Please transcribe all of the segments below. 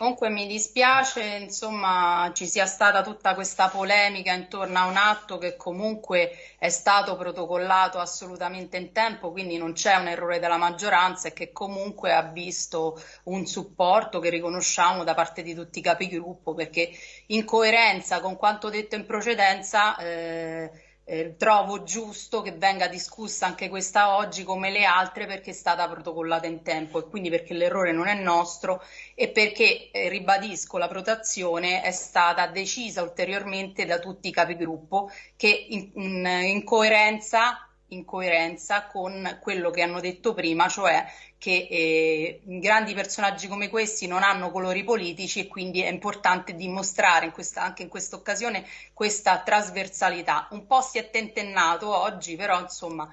Comunque mi dispiace, insomma, ci sia stata tutta questa polemica intorno a un atto che comunque è stato protocollato assolutamente in tempo, quindi non c'è un errore della maggioranza e che comunque ha visto un supporto che riconosciamo da parte di tutti i capigruppo, perché in coerenza con quanto detto in precedenza eh, eh, trovo giusto che venga discussa anche questa oggi come le altre perché è stata protocollata in tempo e quindi perché l'errore non è nostro e perché, eh, ribadisco, la protezione è stata decisa ulteriormente da tutti i capigruppo che in, in, in coerenza in coerenza con quello che hanno detto prima, cioè che eh, grandi personaggi come questi non hanno colori politici e quindi è importante dimostrare in questa, anche in questa occasione questa trasversalità. Un po' si è tentennato oggi, però insomma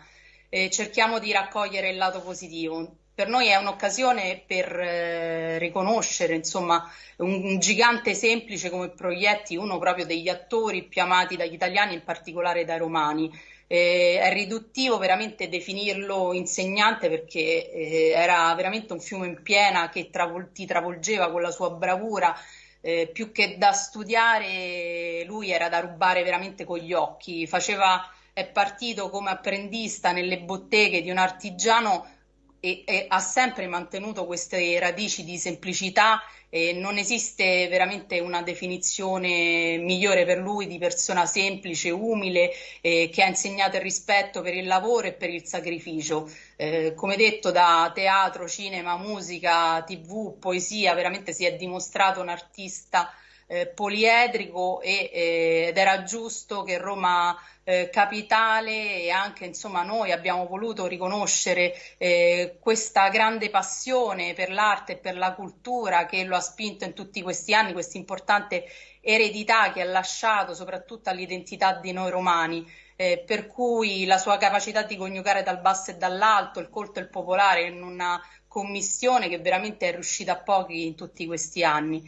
eh, cerchiamo di raccogliere il lato positivo. Per noi è un'occasione per eh, riconoscere insomma, un, un, gigante semplice come Proietti, uno proprio degli attori più amati dagli italiani, in particolare dai romani eh, è riduttivo veramente definirlo insegnante perché eh, era veramente un fiume in piena che travol- ti travolgeva con la sua bravura. Eh, più che da studiare, lui era da rubare veramente con gli occhi. Faceva, è partito come apprendista nelle botteghe di un artigiano e, e ha sempre mantenuto queste radici di semplicità e non esiste veramente una definizione migliore per lui di persona semplice, umile, eh, che ha insegnato il rispetto per il lavoro e per il sacrificio. Eh, come detto, da teatro, cinema, musica, tv, poesia, veramente si è dimostrato un artista eh, poliedrico e, eh, ed era giusto che Roma eh, capitale e anche insomma noi abbiamo voluto riconoscere eh, questa grande passione per l'arte e per la cultura che lo ha spinto in tutti questi anni, questa importante eredità che ha lasciato soprattutto all'identità di noi romani. Eh, per cui la sua capacità di coniugare dal basso e dall'alto, il colto e il popolare in una commissione che veramente è riuscita a pochi in tutti questi anni.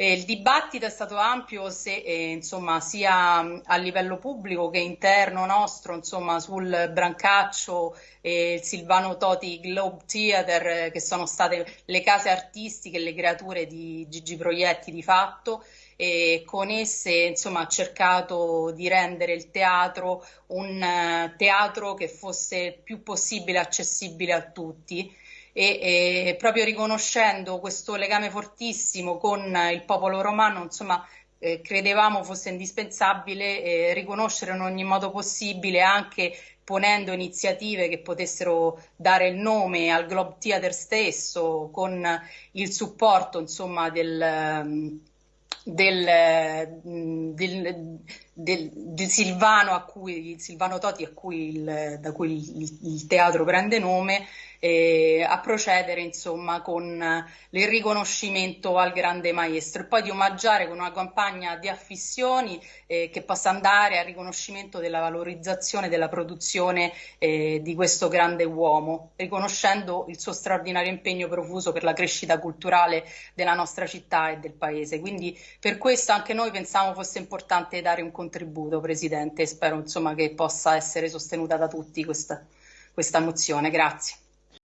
Eh, il dibattito è stato ampio se, eh, insomma, sia a livello pubblico che interno nostro insomma, sul Brancaccio e il Silvano Toti Globe Theater, eh, che sono state le case artistiche le creature di Gigi Proietti di fatto. E con esse insomma, ha cercato di rendere il teatro un uh, teatro che fosse più possibile accessibile a tutti e, e proprio riconoscendo questo legame fortissimo con il popolo romano, insomma, eh, credevamo fosse indispensabile eh, riconoscere in ogni modo possibile anche ponendo iniziative che potessero dare il nome al Globe Theater stesso con il supporto insomma del, del, del, del, del Silvano, cui, Silvano, Toti cui il, da cui il, il, teatro prende nome eh, a procedere insomma con il riconoscimento al grande maestro e poi di omaggiare con una campagna di affissioni eh, che possa andare al riconoscimento della valorizzazione della produzione eh, di questo grande uomo, riconoscendo il suo straordinario impegno profuso per la crescita culturale della nostra città e del paese. Quindi per questo anche noi pensavamo fosse importante dare un contributo, Presidente, e spero insomma, che possa essere sostenuta da tutti questa, questa mozione. Grazie.